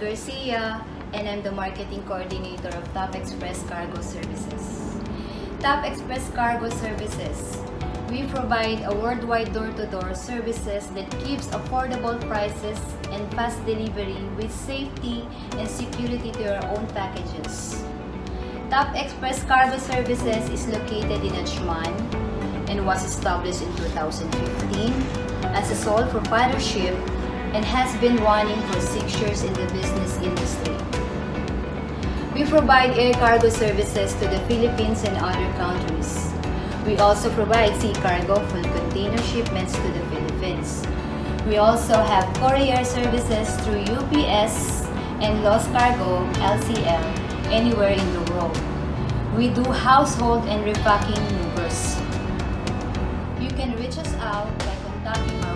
Garcia, and I'm the marketing coordinator of Top Express Cargo Services. Top Express Cargo Services. We provide a worldwide door-to-door services that gives affordable prices and fast delivery with safety and security to your own packages. Top Express Cargo Services is located in Ajman and was established in 2015 as a sole proprietorship and has been running for six years in the business industry. We provide air cargo services to the Philippines and other countries. We also provide sea cargo for container shipments to the Philippines. We also have courier services through UPS and Loose Cargo LCL anywhere in the world. We do household and repacking movers. You can reach us out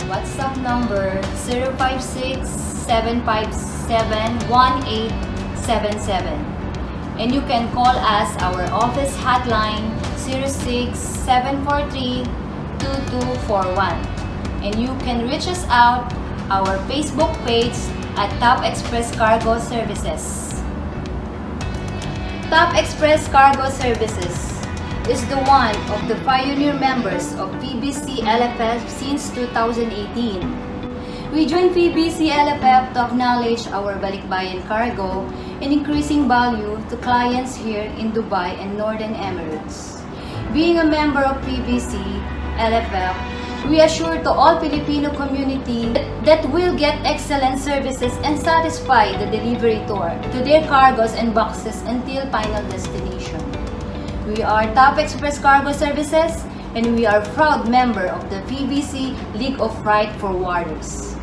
WhatsApp number 056-757-1877 and you can call us our office hotline 06-743-2241 and you can reach us out our Facebook page at Top Express Cargo Services. Top Express Cargo Services is the one of the pioneer members of PBC LFF since 2018. We joined PBC LFF to acknowledge our Balikbayan cargo and increasing value to clients here in Dubai and Northern Emirates. Being a member of PBC LFF, we assure to all Filipino community that we will get excellent services and satisfy the delivery tour to their cargos and boxes until final destination. We are Top Express Cargo Services and we are proud member of the PBC League of Freight Forwarders.